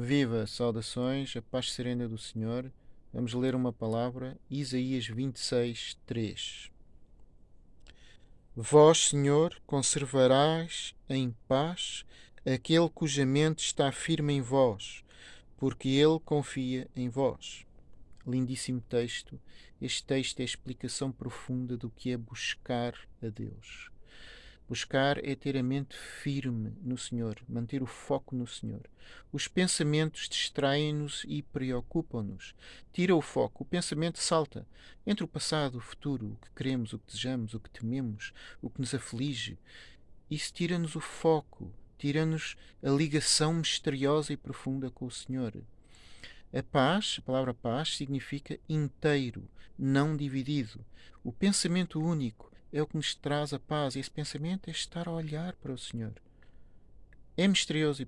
Viva, saudações, a paz serena do Senhor. Vamos ler uma palavra, Isaías 26, 3. Vós, Senhor, conservarás em paz aquele cuja mente está firme em vós, porque ele confia em vós. Lindíssimo texto. Este texto é a explicação profunda do que é buscar a Deus. Buscar é ter a mente firme no Senhor, manter o foco no Senhor. Os pensamentos distraem-nos e preocupam-nos. Tira o foco, o pensamento salta entre o passado, o futuro, o que queremos, o que desejamos, o que tememos, o que nos aflige. Isso tira-nos o foco, tira-nos a ligação misteriosa e profunda com o Senhor. A paz, a palavra paz, significa inteiro, não dividido. O pensamento único é o que nos traz a paz. E esse pensamento é estar a olhar para o Senhor. É misterioso